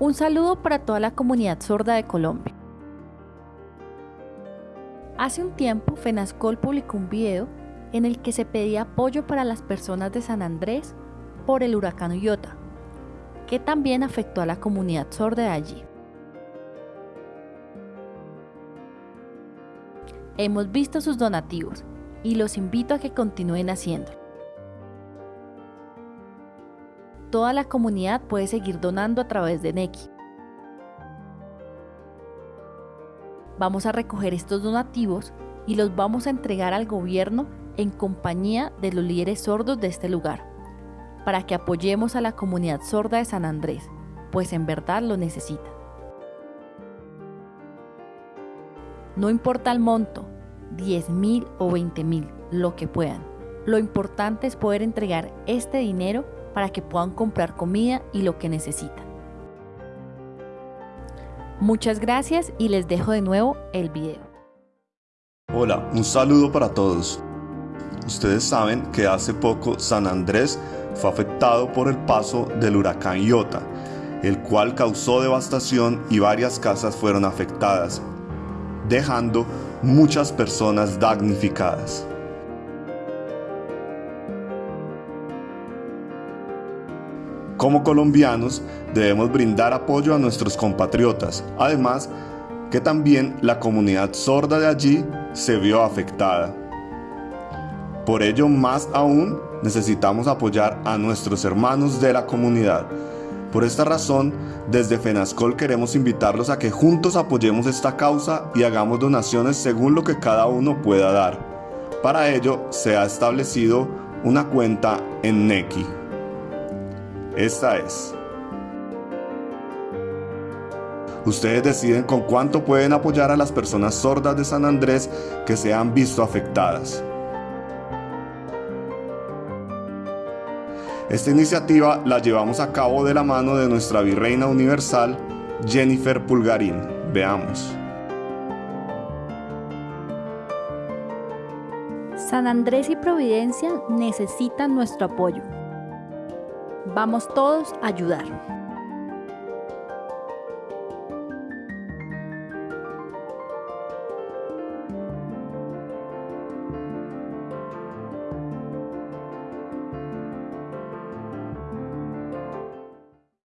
Un saludo para toda la comunidad sorda de Colombia. Hace un tiempo FENASCOL publicó un video en el que se pedía apoyo para las personas de San Andrés por el huracán Iota, que también afectó a la comunidad sorda de allí. Hemos visto sus donativos y los invito a que continúen haciéndolo. Toda la comunidad puede seguir donando a través de Neki. Vamos a recoger estos donativos y los vamos a entregar al gobierno en compañía de los líderes sordos de este lugar, para que apoyemos a la comunidad sorda de San Andrés, pues en verdad lo necesita. No importa el monto, 10 mil o 20 mil, lo que puedan. Lo importante es poder entregar este dinero para que puedan comprar comida y lo que necesitan. Muchas gracias y les dejo de nuevo el video. Hola, un saludo para todos. Ustedes saben que hace poco San Andrés fue afectado por el paso del huracán Iota, el cual causó devastación y varias casas fueron afectadas, dejando muchas personas damnificadas. Como colombianos debemos brindar apoyo a nuestros compatriotas, además que también la comunidad sorda de allí se vio afectada. Por ello, más aún, necesitamos apoyar a nuestros hermanos de la comunidad. Por esta razón, desde FENASCOL queremos invitarlos a que juntos apoyemos esta causa y hagamos donaciones según lo que cada uno pueda dar. Para ello, se ha establecido una cuenta en Neki. Esta es. Ustedes deciden con cuánto pueden apoyar a las personas sordas de San Andrés que se han visto afectadas. Esta iniciativa la llevamos a cabo de la mano de nuestra Virreina Universal, Jennifer Pulgarín. Veamos. San Andrés y Providencia necesitan nuestro apoyo. Vamos todos a ayudar.